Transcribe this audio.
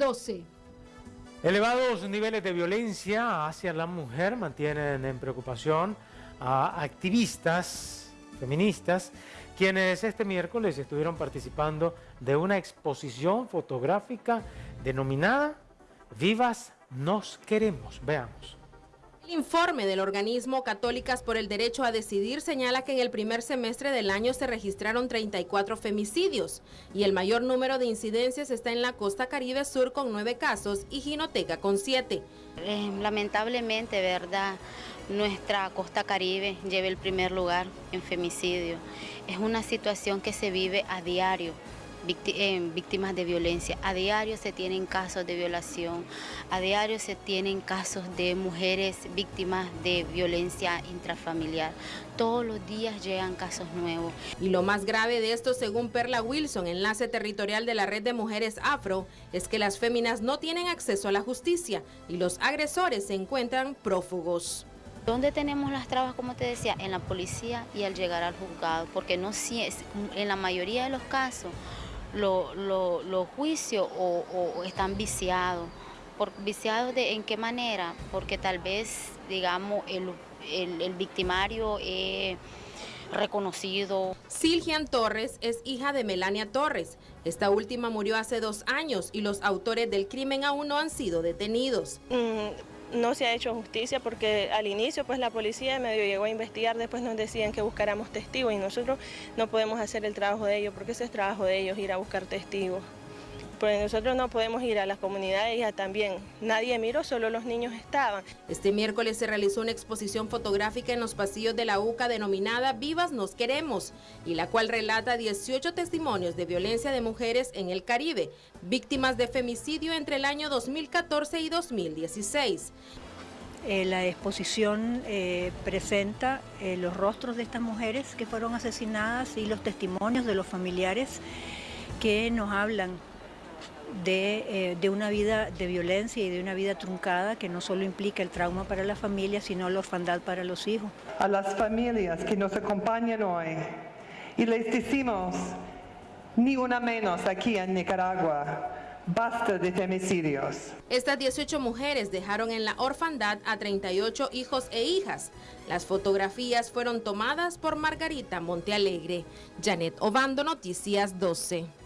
12. Elevados niveles de violencia hacia la mujer mantienen en preocupación a activistas feministas quienes este miércoles estuvieron participando de una exposición fotográfica denominada Vivas nos queremos. Veamos. El informe del organismo Católicas por el Derecho a Decidir señala que en el primer semestre del año se registraron 34 femicidios y el mayor número de incidencias está en la costa Caribe Sur con 9 casos y Ginoteca con 7. Eh, lamentablemente, ¿verdad? Nuestra costa Caribe lleva el primer lugar en femicidio. Es una situación que se vive a diario víctimas de violencia. A diario se tienen casos de violación, a diario se tienen casos de mujeres víctimas de violencia intrafamiliar. Todos los días llegan casos nuevos. Y lo más grave de esto, según Perla Wilson, enlace territorial de la red de mujeres afro, es que las féminas no tienen acceso a la justicia y los agresores se encuentran prófugos. ¿Dónde tenemos las trabas, como te decía? En la policía y al llegar al juzgado, porque no en la mayoría de los casos los juicios o, están viciados. Por, ¿Viciados de en qué manera? Porque tal vez, digamos, el, victimario es reconocido. Silgian Torres es hija de Melania Torres. Esta última murió hace dos años y los autores del crimen aún no han sido detenidos. Mm, no se ha hecho justicia porque al inicio pues la policía medio llegó a investigar, después nos decían que buscáramos testigos y nosotros no podemos hacer el trabajo de ellos porque ese es trabajo de ellos ir a buscar testigos. Pues nosotros no podemos ir a las comunidades ya también. Nadie miró, solo los niños estaban. Este miércoles se realizó una exposición fotográfica en los pasillos de la UCA denominada Vivas Nos Queremos, y la cual relata 18 testimonios de violencia de mujeres en el Caribe, víctimas de femicidio entre el año 2014 y 2016. Eh, la exposición eh, presenta eh, los rostros de estas mujeres que fueron asesinadas y los testimonios de los familiares que nos hablan eh, de, una vida de violencia y de una vida truncada que no solo implica el trauma para la familia, sino la orfandad para los hijos. A las familias que nos acompañan hoy y les decimos, ni una menos aquí en Nicaragua. Basta de femicidios. Estas 18 mujeres dejaron en la orfandad a 38 hijos e hijas. Las fotografías fueron tomadas por Margarita Montealegre. Janet Obando, Noticias 12.